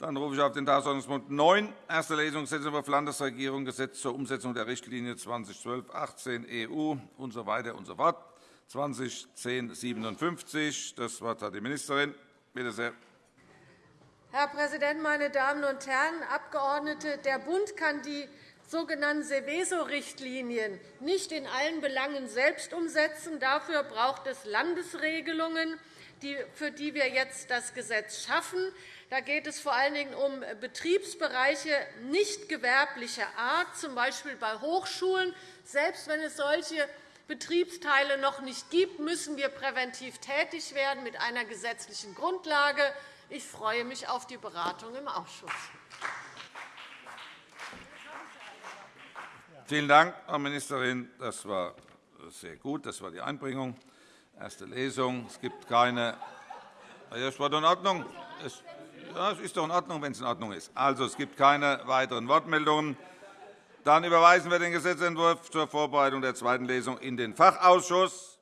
Dann rufe ich auf den Tagesordnungspunkt 9, erste Lesung Gesetzentwurf Landesregierung, Gesetz zur Umsetzung der Richtlinie 2012-18 EU usw. So usf. 201057. Das Wort hat die Ministerin. Bitte sehr. Herr Präsident, meine Damen und Herren Abgeordnete! Der Bund kann die sogenannten Seveso-Richtlinien nicht in allen Belangen selbst umsetzen. Dafür braucht es Landesregelungen, für die wir jetzt das Gesetz schaffen. Da geht es vor allen Dingen um Betriebsbereiche nicht gewerblicher Art, z. B. bei Hochschulen. Selbst wenn es solche Betriebsteile noch nicht gibt, müssen wir präventiv tätig werden mit einer gesetzlichen Grundlage. Ich freue mich auf die Beratung im Ausschuss. Vielen Dank, Frau Ministerin. Das war sehr gut. Das war die Einbringung. Erste Lesung. Es gibt keine. Das war in Ordnung. Ja, es ist doch in Ordnung, wenn es in Ordnung ist. Also, es gibt keine weiteren Wortmeldungen. Dann überweisen wir den Gesetzentwurf zur Vorbereitung der zweiten Lesung in den Fachausschuss.